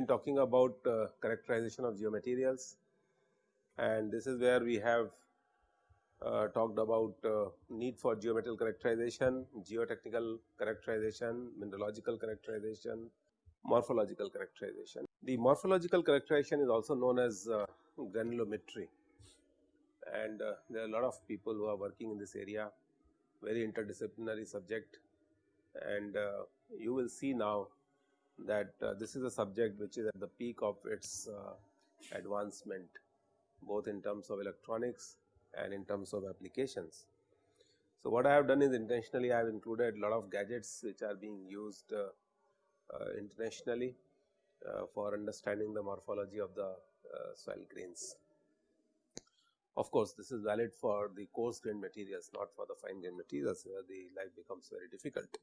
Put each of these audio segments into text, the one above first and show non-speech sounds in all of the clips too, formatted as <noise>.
Been talking about uh, characterization of geomaterials. And this is where we have uh, talked about uh, need for geometrical characterization, geotechnical characterization, mineralogical characterization, morphological characterization. The morphological characterization is also known as uh, granulometry. And uh, there are a lot of people who are working in this area, very interdisciplinary subject. And uh, you will see now that uh, this is a subject which is at the peak of its advancement both in terms of electronics and in terms of applications. So, what I have done is intentionally I have included lot of gadgets which are being used uh, uh, internationally uh, for understanding the morphology of the uh, soil grains. Of course, this is valid for the coarse grain materials not for the fine grained materials where the life becomes very difficult.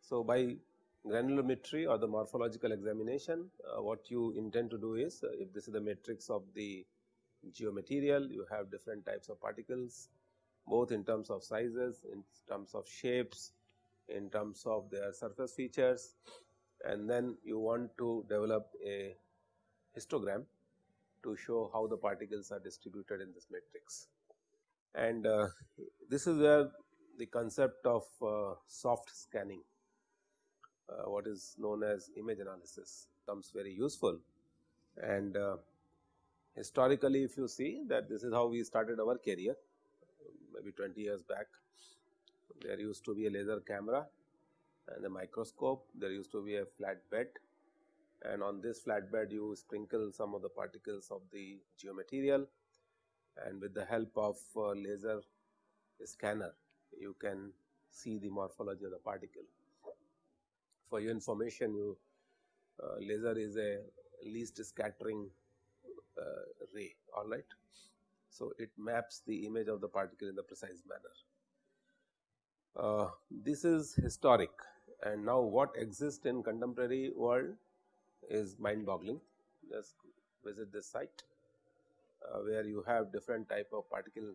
So, by granulometry or the morphological examination uh, what you intend to do is uh, if this is the matrix of the geomaterial, you have different types of particles both in terms of sizes, in terms of shapes, in terms of their surface features and then you want to develop a histogram to show how the particles are distributed in this matrix. And uh, this is where the concept of uh, soft scanning, uh, what is known as image analysis comes very useful and uh, Historically, if you see that this is how we started our career maybe 20 years back, there used to be a laser camera and a microscope, there used to be a flat bed and on this flat bed you sprinkle some of the particles of the geomaterial and with the help of laser scanner you can see the morphology of the particle. For your information you uh, laser is a least scattering uh, ray alright. So, it maps the image of the particle in the precise manner. Uh, this is historic and now what exists in contemporary world is mind boggling. Just visit this site uh, where you have different type of particle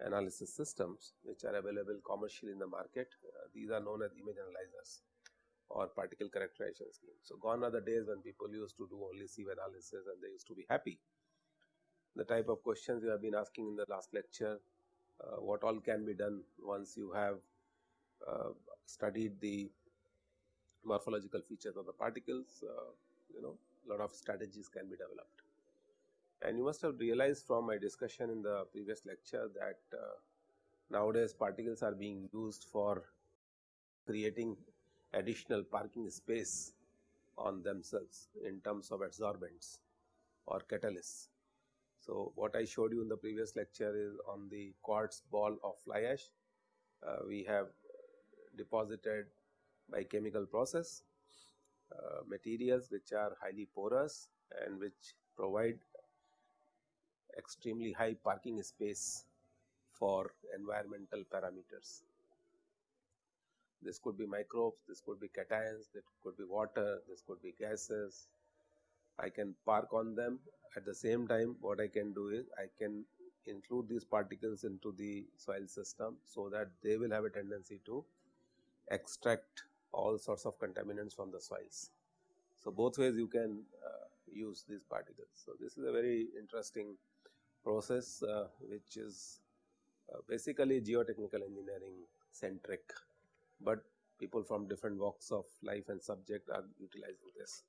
analysis systems which are available commercially in the market. Uh, these are known as image analyzers or particle characterization scheme. So, gone are the days when people used to do only sieve analysis and they used to be happy. The type of questions you have been asking in the last lecture, uh, what all can be done once you have uh, studied the morphological features of the particles, uh, you know lot of strategies can be developed. And you must have realized from my discussion in the previous lecture that uh, nowadays particles are being used for creating additional parking space on themselves in terms of adsorbents or catalysts. So, what I showed you in the previous lecture is on the quartz ball of fly ash, uh, we have deposited by chemical process uh, materials which are highly porous and which provide extremely high parking space for environmental parameters. This could be microbes, this could be cations, this could be water, this could be gases. I can park on them at the same time what I can do is I can include these particles into the soil system so that they will have a tendency to extract all sorts of contaminants from the soils. So, both ways you can uh, use these particles. So, this is a very interesting process uh, which is uh, basically geotechnical engineering centric but people from different walks of life and subject are utilizing this.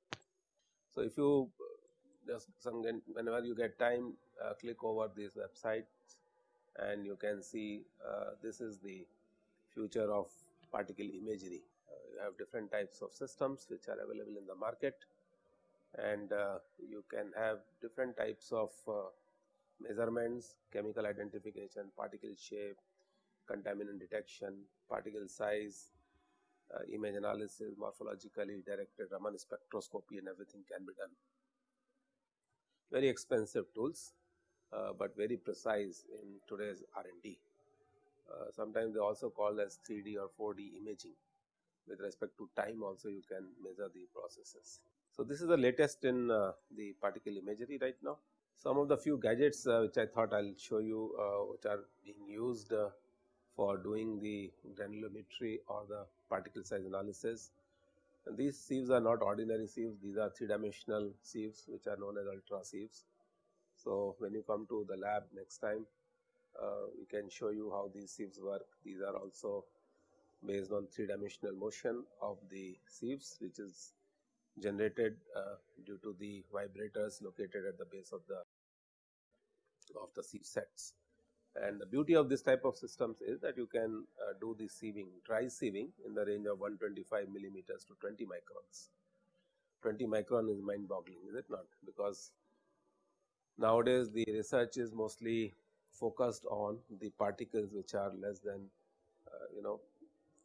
So, if you uh, just some whenever you get time uh, click over these websites and you can see uh, this is the future of particle imagery. Uh, you have different types of systems which are available in the market and uh, you can have different types of uh, measurements, chemical identification, particle shape, contaminant detection, particle size, uh, image analysis, morphologically directed Raman spectroscopy and everything can be done. Very expensive tools, uh, but very precise in today's R&D. Uh, sometimes they also called as 3D or 4D imaging. With respect to time also you can measure the processes. So, this is the latest in uh, the particle imagery right now. Some of the few gadgets uh, which I thought I will show you uh, which are being used for doing the granulometry or the particle size analysis. And these sieves are not ordinary sieves, these are three dimensional sieves which are known as ultra sieves. So, when you come to the lab next time, uh, we can show you how these sieves work. These are also based on three dimensional motion of the sieves which is generated uh, due to the vibrators located at the base of the of the sieve sets. And the beauty of this type of systems is that you can uh, do the sieving, dry sieving in the range of 125 millimeters to 20 microns. 20 micron is mind boggling, is it not? Because nowadays the research is mostly focused on the particles which are less than uh, you know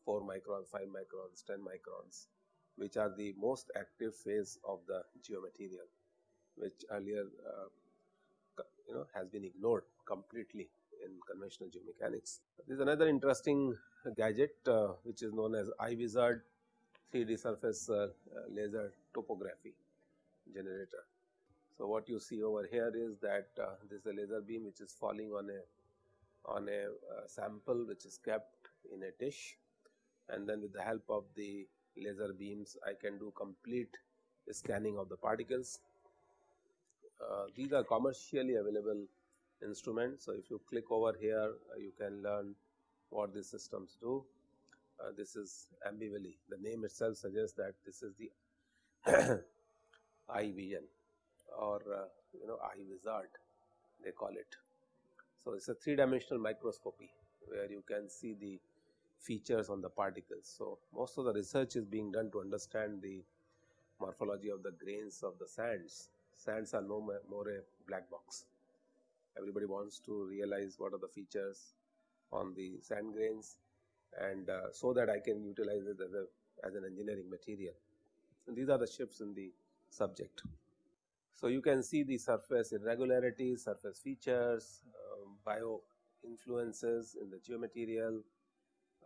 4 microns, 5 microns, 10 microns which are the most active phase of the geomaterial which earlier uh, you know has been ignored completely in conventional geomechanics. This is another interesting gadget uh, which is known as iWizard 3D surface uh, laser topography generator. So, what you see over here is that uh, this is a laser beam which is falling on a on a uh, sample which is kept in a dish and then with the help of the laser beams I can do complete scanning of the particles. Uh, these are commercially available instruments. So, if you click over here uh, you can learn what these systems do. Uh, this is Ambivali, the name itself suggests that this is the <coughs> eye vision or uh, you know eye wizard they call it. So, it is a three dimensional microscopy where you can see the features on the particles. So, most of the research is being done to understand the morphology of the grains of the sands. Sands are no more a black box. Everybody wants to realize what are the features on the sand grains and uh, so that I can utilize it as, a, as an engineering material. And these are the shifts in the subject. So, you can see the surface irregularities, surface features, um, bio influences in the geomaterial,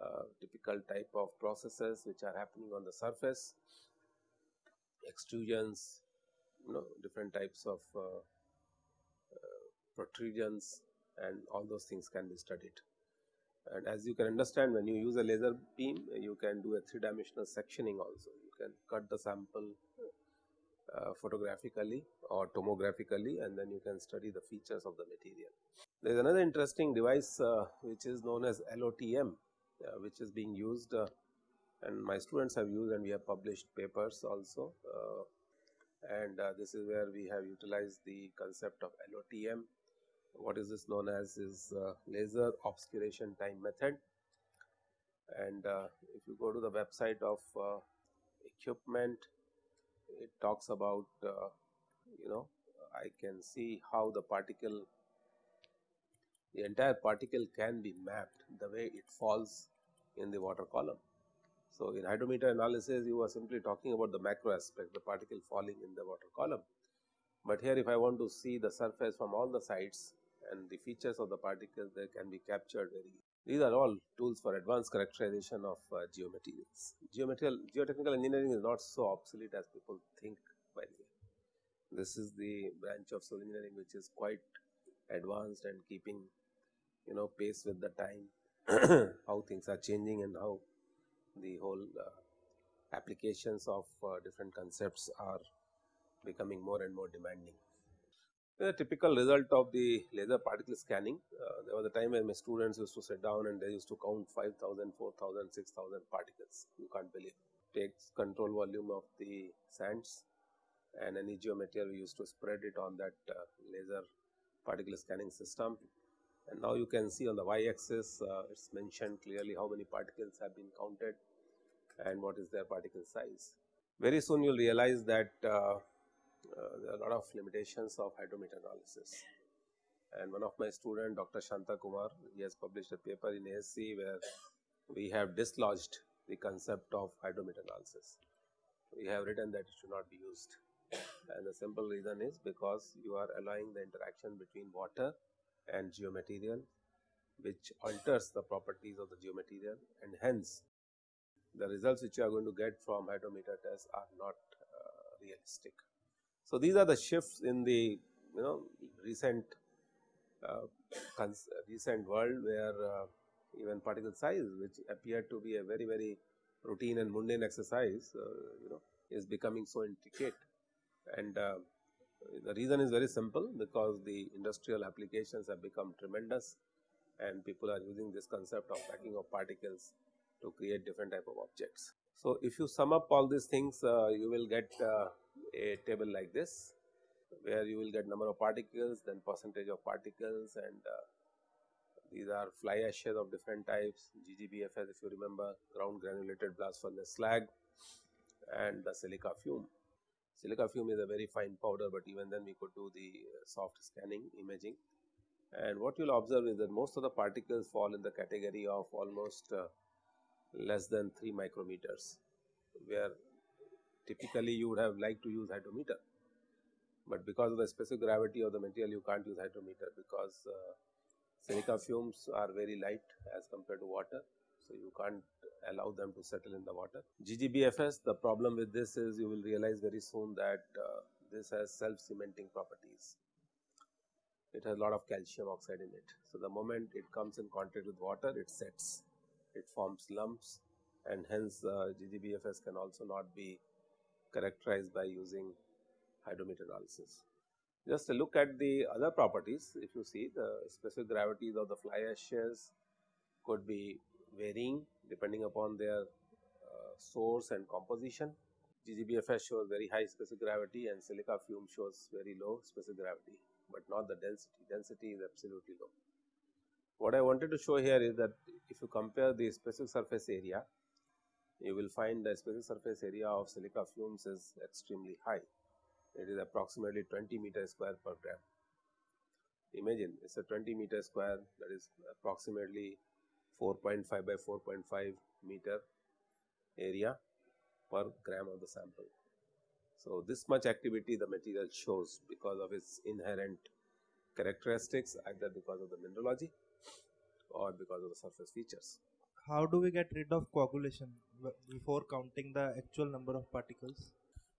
uh, typical type of processes which are happening on the surface, extrusions, you know different types of uh, protrusions and all those things can be studied. And as you can understand when you use a laser beam you can do a three dimensional sectioning also. You can cut the sample uh, photographically or tomographically and then you can study the features of the material. There is another interesting device uh, which is known as LOTM uh, which is being used uh, and my students have used and we have published papers also uh, and this is where we have utilized the concept of LOTM. What is this known as is uh, laser obscuration time method and uh, if you go to the website of uh, equipment it talks about uh, you know I can see how the particle the entire particle can be mapped the way it falls in the water column. So, in hydrometer analysis you are simply talking about the macro aspect the particle falling in the water column. But here if I want to see the surface from all the sides and the features of the particles they can be captured very. These are all tools for advanced characterization of uh, geomaterials. Geomaterial, geotechnical engineering is not so obsolete as people think by the way. This is the branch of civil engineering which is quite advanced and keeping you know pace with the time <clears throat> how things are changing and how the whole uh, applications of uh, different concepts are becoming more and more demanding. The typical result of the laser particle scanning, uh, there was a time when my students used to sit down and they used to count 5000, 4000, 6000 particles, you can't believe. Takes control volume of the sands and any geomaterial we used to spread it on that uh, laser particle scanning system and now you can see on the y axis uh, it is mentioned clearly how many particles have been counted and what is their particle size. Very soon you will realize that uh, uh, there are a lot of limitations of hydrometer analysis and one of my student Dr. Shanta Kumar he has published a paper in ASC where we have dislodged the concept of hydrometer analysis. We have written that it should not be used and the simple reason is because you are allowing the interaction between water and geomaterial which alters the properties of the geomaterial and hence the results which you are going to get from hydrometer tests are not uh, realistic. So, these are the shifts in the you know recent uh, recent world where uh, even particle size which appeared to be a very very routine and mundane exercise, uh, you know, is becoming so intricate. And uh, the reason is very simple because the industrial applications have become tremendous and people are using this concept of packing of particles to create different type of objects. So, if you sum up all these things, uh, you will get uh, a table like this, where you will get number of particles, then percentage of particles and uh, these are fly ashes of different types, GGBFS if you remember, ground granulated blast furnace slag and the silica fume. Silica fume is a very fine powder, but even then we could do the soft scanning imaging. And what you will observe is that most of the particles fall in the category of almost uh, less than 3 micrometers, where typically you would have liked to use hydrometer. But because of the specific gravity of the material, you can't use hydrometer because uh, Silica fumes are very light as compared to water. So, you can't allow them to settle in the water. GGBFS, the problem with this is you will realize very soon that uh, this has self cementing properties. It has a lot of calcium oxide in it. So, the moment it comes in contact with water, it sets, it forms lumps and hence uh, GGBFS can also not be characterized by using hydrometer analysis. Just a look at the other properties, if you see the specific gravities of the fly ashes could be varying depending upon their uh, source and composition. GGBFS shows very high specific gravity and silica fume shows very low specific gravity, but not the density. Density is absolutely low. What I wanted to show here is that if you compare the specific surface area, you will find the specific surface area of silica fumes is extremely high it is approximately 20 meter square per gram. Imagine it is a 20 meter square that is approximately 4.5 by 4.5 meter area per gram of the sample. So, this much activity the material shows because of its inherent characteristics either because of the mineralogy or because of the surface features. How do we get rid of coagulation before counting the actual number of particles?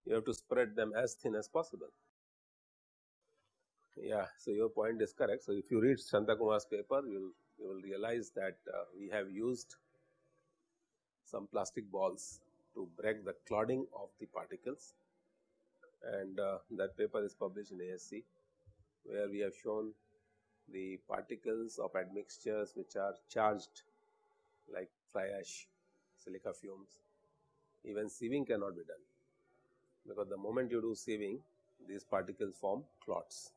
you have to spread them as thin as possible. Yeah, so your point is correct. So, if you read Shantakumar's paper, you will, you will realize that uh, we have used some plastic balls to break the clouding of the particles and uh, that paper is published in ASC where we have shown the particles of admixtures which are charged like fly ash, silica fumes, even sieving cannot be done because the moment you do sieving these particles form clots.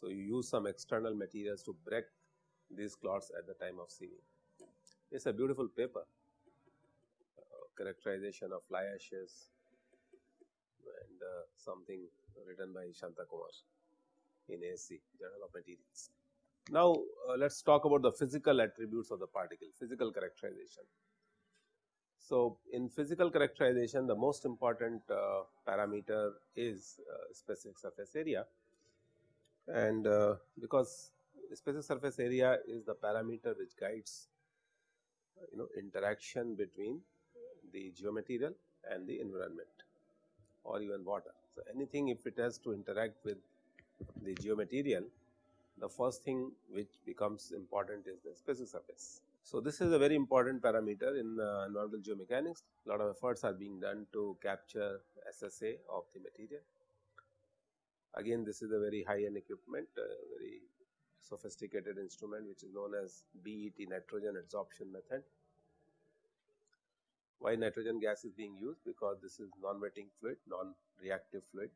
So, you use some external materials to break these clots at the time of sieving. It is a beautiful paper uh, characterization of fly ashes and uh, something written by Shanta Kumar in AC Journal of Materials. Now, uh, let us talk about the physical attributes of the particle, physical characterization. So, in physical characterization the most important uh, parameter is uh, specific surface area and uh, because specific surface area is the parameter which guides you know interaction between the geomaterial and the environment or even water. So, anything if it has to interact with the geomaterial the first thing which becomes important is the specific surface. So, this is a very important parameter in uh, environmental geomechanics. A lot of efforts are being done to capture SSA of the material. Again, this is a very high end equipment, uh, very sophisticated instrument which is known as BET nitrogen adsorption method. Why nitrogen gas is being used? Because this is non-wetting fluid, non-reactive fluid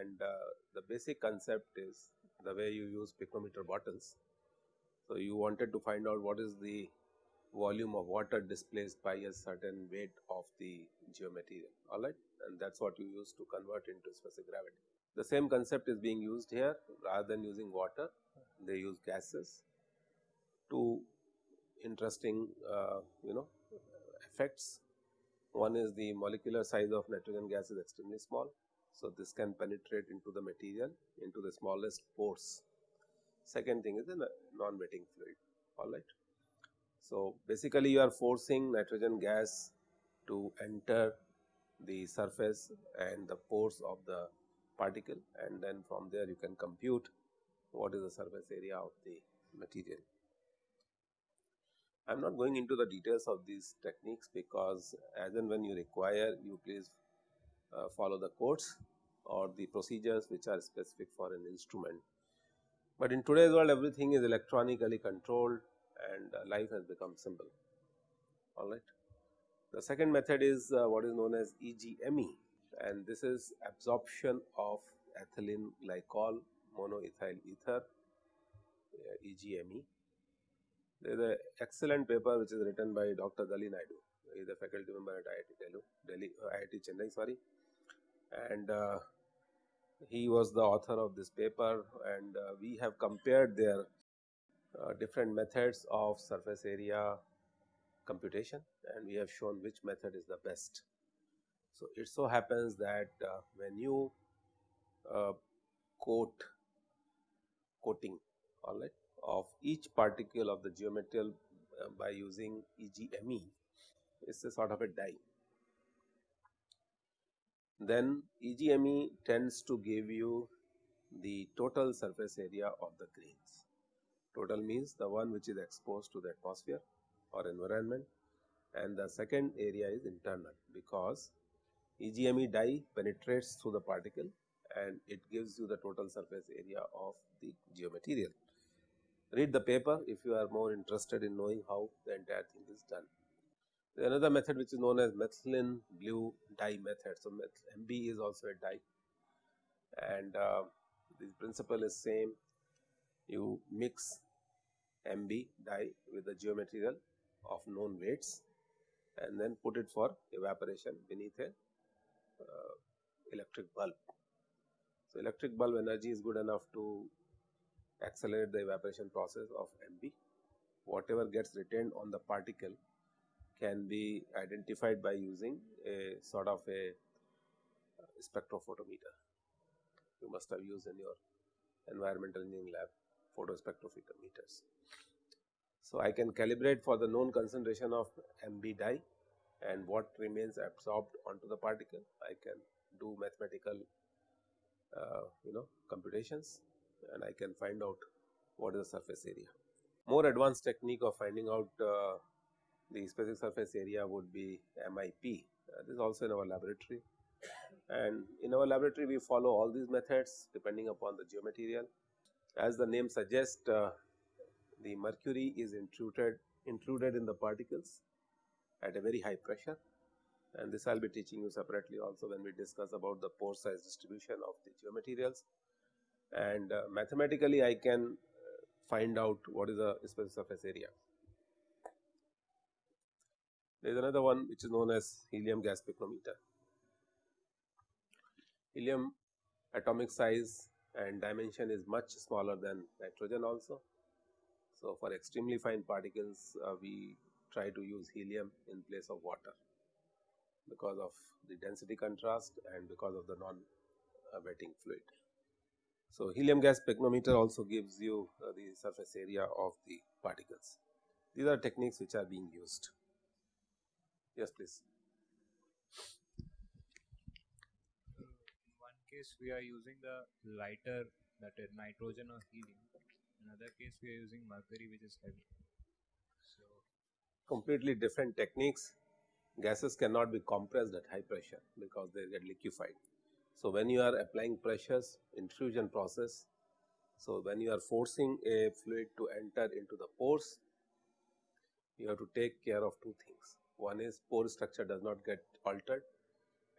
and uh, the basic concept is the way you use pycnometer bottles so, you wanted to find out what is the volume of water displaced by a certain weight of the geomaterial alright and that is what you use to convert into specific gravity. The same concept is being used here rather than using water they use gases. Two interesting uh, you know effects one is the molecular size of nitrogen gas is extremely small. So, this can penetrate into the material into the smallest pores Second thing is the non-wetting fluid, all right. So, basically you are forcing nitrogen gas to enter the surface and the pores of the particle and then from there you can compute what is the surface area of the material. I am not going into the details of these techniques because as and when you require you please uh, follow the codes or the procedures which are specific for an instrument. But in today's world everything is electronically controlled and uh, life has become simple alright. The second method is uh, what is known as EGME and this is absorption of ethylene glycol monoethyl ether uh, EGME. There is an excellent paper which is written by Dr. Dali Naidu, he is a faculty member at IIT Delhi, Delhi uh, IIT Chennai sorry and uh, he was the author of this paper and uh, we have compared their uh, different methods of surface area computation and we have shown which method is the best. So, it so happens that uh, when you uh, coat coating alright of each particle of the geometrical uh, by using EGME it is a sort of a dye then EGME tends to give you the total surface area of the grains. Total means the one which is exposed to the atmosphere or environment and the second area is internal because EGME dye penetrates through the particle and it gives you the total surface area of the geomaterial. Read the paper if you are more interested in knowing how the entire thing is done another method which is known as methylene blue dye method. So, MB is also a dye and uh, the principle is same you mix MB dye with the geomaterial of known weights and then put it for evaporation beneath a uh, electric bulb. So, electric bulb energy is good enough to accelerate the evaporation process of MB. Whatever gets retained on the particle can be identified by using a sort of a spectrophotometer. You must have used in your environmental engineering lab photospectrophotometers. So, I can calibrate for the known concentration of MB dye and what remains absorbed onto the particle. I can do mathematical uh, you know computations and I can find out what is the surface area. More advanced technique of finding out uh, the specific surface area would be MIP. Uh, this is also in our laboratory and in our laboratory we follow all these methods depending upon the geomaterial. As the name suggests uh, the mercury is intruded intruded in the particles at a very high pressure and this I will be teaching you separately also when we discuss about the pore size distribution of the geomaterials and uh, mathematically I can uh, find out what is the specific surface area. There is another one which is known as helium gas spectrometer. Helium atomic size and dimension is much smaller than nitrogen also. So, for extremely fine particles uh, we try to use helium in place of water because of the density contrast and because of the non wetting fluid. So, helium gas spectrometer also gives you uh, the surface area of the particles. These are techniques which are being used. Yes, please. in one case we are using the lighter that is nitrogen or helium. In other case we are using mercury which is heavy. So completely different techniques. Gases cannot be compressed at high pressure because they get liquefied. So when you are applying pressures, intrusion process. So when you are forcing a fluid to enter into the pores, you have to take care of two things. One is pore structure does not get altered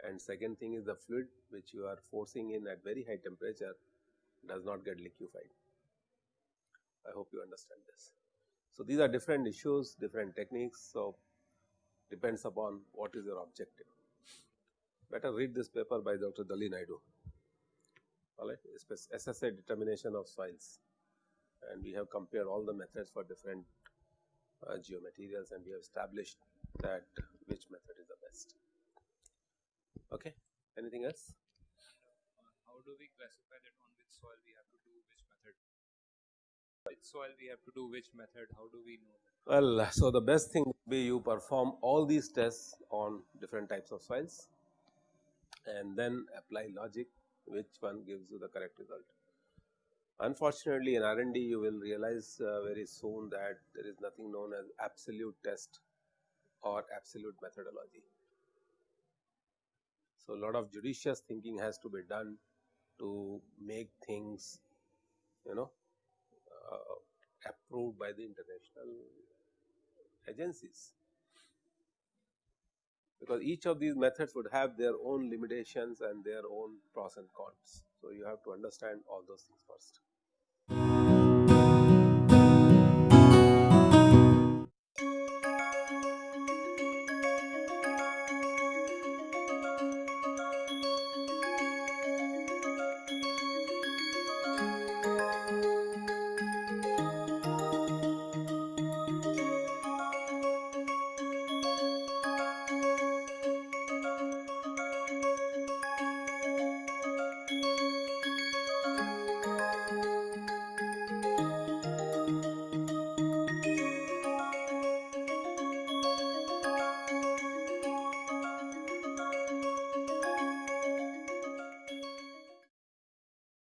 and second thing is the fluid which you are forcing in at very high temperature does not get liquefied. I hope you understand this. So, these are different issues, different techniques. So, depends upon what is your objective. Better read this paper by Dr. Dali Naidu, alright, SSA determination of soils and we have compared all the methods for different uh, geomaterials and we have established that which method is the best. Okay. Anything else? how do we classify that on which soil we have to do which method? Which soil we have to do which method? How do we know that? Well, so the best thing would be you perform all these tests on different types of soils and then apply logic which one gives you the correct result. Unfortunately, in R&D you will realize uh, very soon that there is nothing known as absolute test or absolute methodology. So, a lot of judicious thinking has to be done to make things you know uh, approved by the international agencies because each of these methods would have their own limitations and their own pros and cons. So, you have to understand all those things first.